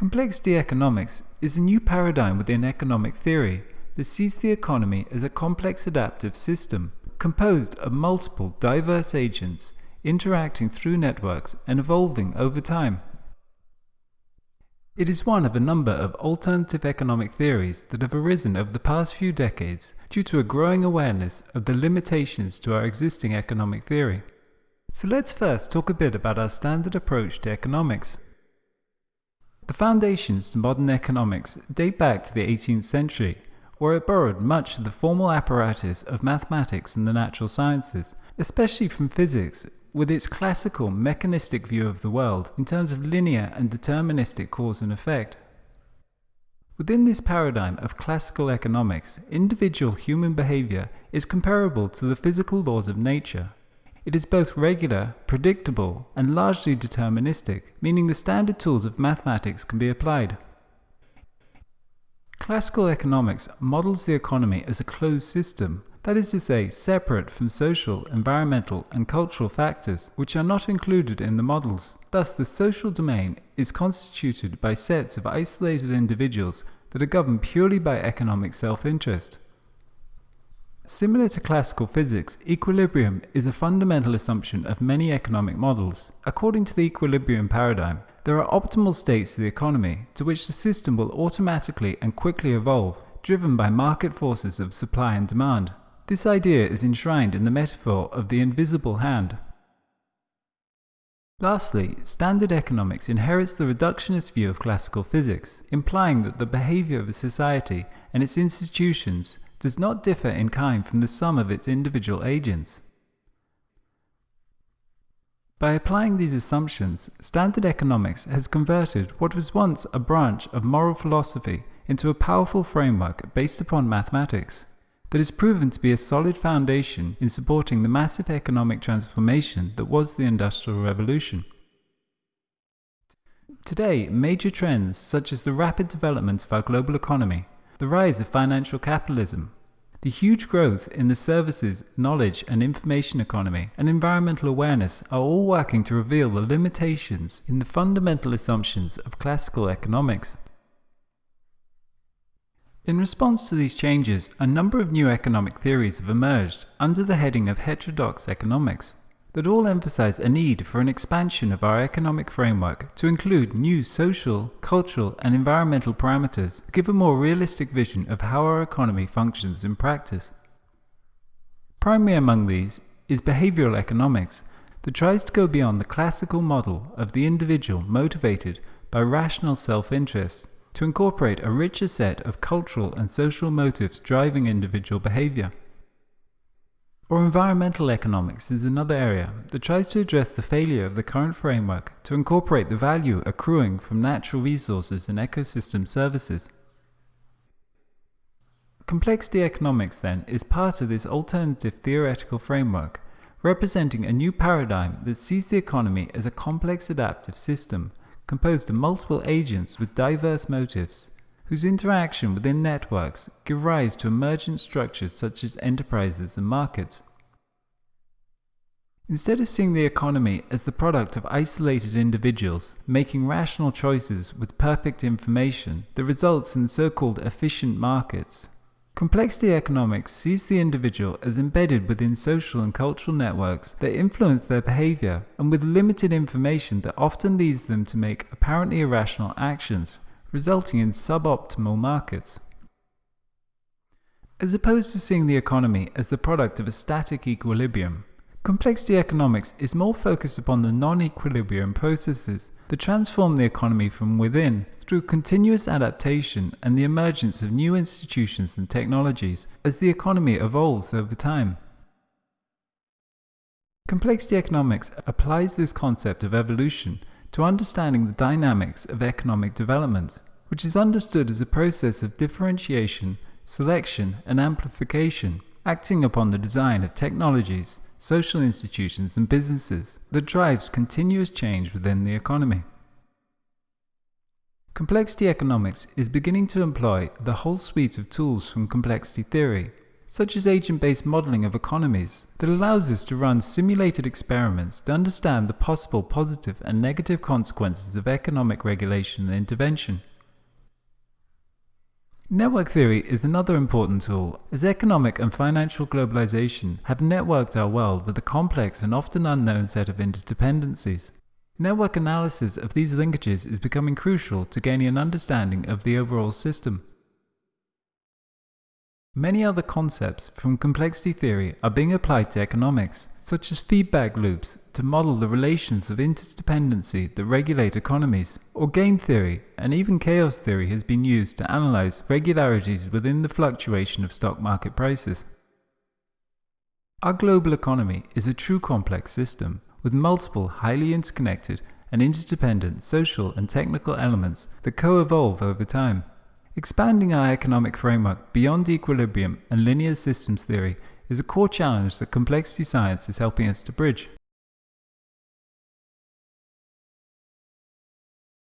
Complexity economics is a new paradigm within economic theory that sees the economy as a complex adaptive system composed of multiple diverse agents interacting through networks and evolving over time. It is one of a number of alternative economic theories that have arisen over the past few decades due to a growing awareness of the limitations to our existing economic theory. So let's first talk a bit about our standard approach to economics. The foundations to modern economics date back to the 18th century, where it borrowed much of the formal apparatus of mathematics and the natural sciences, especially from physics, with its classical mechanistic view of the world in terms of linear and deterministic cause and effect. Within this paradigm of classical economics, individual human behavior is comparable to the physical laws of nature, it is both regular, predictable, and largely deterministic, meaning the standard tools of mathematics can be applied. Classical economics models the economy as a closed system, that is to say, separate from social, environmental, and cultural factors, which are not included in the models. Thus, the social domain is constituted by sets of isolated individuals that are governed purely by economic self-interest. Similar to classical physics, equilibrium is a fundamental assumption of many economic models. According to the equilibrium paradigm, there are optimal states of the economy to which the system will automatically and quickly evolve, driven by market forces of supply and demand. This idea is enshrined in the metaphor of the invisible hand. Lastly, standard economics inherits the reductionist view of classical physics, implying that the behavior of a society and its institutions does not differ in kind from the sum of its individual agents. By applying these assumptions, standard economics has converted what was once a branch of moral philosophy into a powerful framework based upon mathematics that has proven to be a solid foundation in supporting the massive economic transformation that was the Industrial Revolution. Today, major trends such as the rapid development of our global economy the rise of financial capitalism, the huge growth in the services, knowledge and information economy, and environmental awareness are all working to reveal the limitations in the fundamental assumptions of classical economics. In response to these changes, a number of new economic theories have emerged under the heading of heterodox economics that all emphasize a need for an expansion of our economic framework to include new social, cultural, and environmental parameters to give a more realistic vision of how our economy functions in practice. Primary among these is behavioral economics that tries to go beyond the classical model of the individual motivated by rational self-interest to incorporate a richer set of cultural and social motives driving individual behavior. Or environmental economics is another area that tries to address the failure of the current framework to incorporate the value accruing from natural resources and ecosystem services. Complexity economics, then, is part of this alternative theoretical framework, representing a new paradigm that sees the economy as a complex adaptive system composed of multiple agents with diverse motives, whose interaction within networks give rise to emergent structures such as enterprises and markets. Instead of seeing the economy as the product of isolated individuals making rational choices with perfect information that results in so-called efficient markets, Complexity economics sees the individual as embedded within social and cultural networks that influence their behavior and with limited information that often leads them to make apparently irrational actions resulting in suboptimal markets. As opposed to seeing the economy as the product of a static equilibrium, complexity economics is more focused upon the non-equilibrium processes that transform the economy from within through continuous adaptation and the emergence of new institutions and technologies as the economy evolves over time. Complexity economics applies this concept of evolution to understanding the dynamics of economic development, which is understood as a process of differentiation, selection, and amplification, acting upon the design of technologies, social institutions, and businesses that drives continuous change within the economy. Complexity economics is beginning to employ the whole suite of tools from complexity theory, such as agent-based modeling of economies, that allows us to run simulated experiments to understand the possible positive and negative consequences of economic regulation and intervention. Network theory is another important tool, as economic and financial globalization have networked our world with a complex and often unknown set of interdependencies. Network analysis of these linkages is becoming crucial to gaining an understanding of the overall system. Many other concepts from complexity theory are being applied to economics, such as feedback loops to model the relations of interdependency that regulate economies, or game theory and even chaos theory has been used to analyze regularities within the fluctuation of stock market prices. Our global economy is a true complex system with multiple highly interconnected and interdependent social and technical elements that co-evolve over time. Expanding our economic framework beyond equilibrium and linear systems theory is a core challenge that complexity science is helping us to bridge.